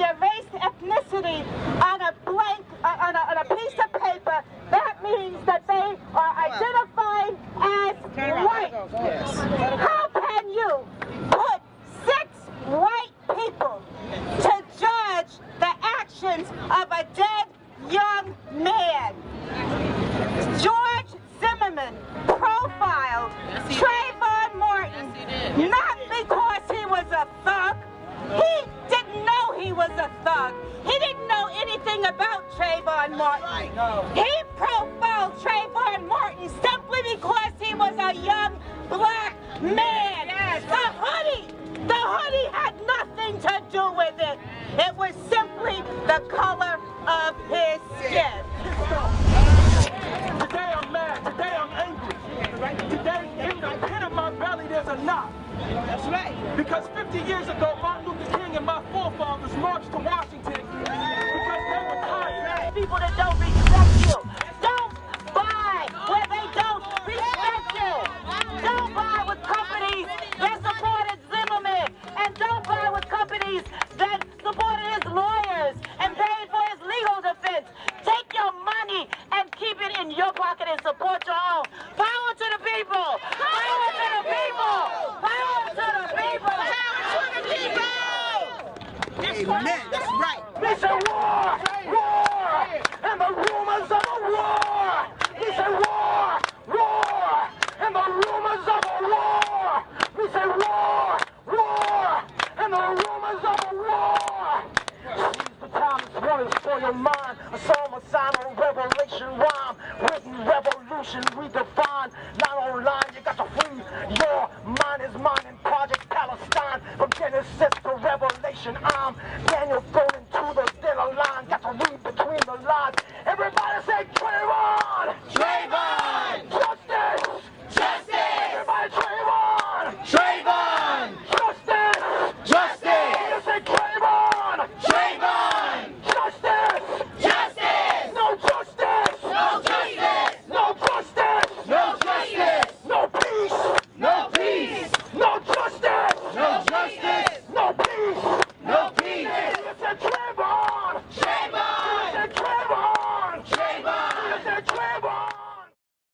their race, ethnicity on a blank, uh, on, a, on a piece of paper, that means that they are identified as white. How can you put six white people to judge the actions of a dead young man? George Zimmerman profiled Trayvon Martin not because he was a thug. He didn't know he was a thug. He didn't know anything about Trayvon Martin. He profiled Trayvon Martin simply because he was a young black man. The hoodie, the hoodie had nothing to do with it. It was simply the color That's right. Because 50 years ago Martin Luther King and my forefathers marched to Washington because they were tired. People that don't respect you. Don't buy where they don't respect you. Don't buy with companies that supported Zimmerman. And don't buy with companies that supported his lawyers and paid for his legal defense. Take your money and keep it in your pocket and support your own. Power to the people! Power to the people! Power to the people! Power to the people! Amen. That's right. They say war, war, and the rumors of a war. They say war, war, and the rumors of a war. We say war, war, and the rumors of a war. Seize the time, this one is for your mind. A psalm, a sign, a revelation rhyme. Written revolution redefined. Not online, you got to free your mind is mine in Project Palestine. From Genesis to Revelation, I'm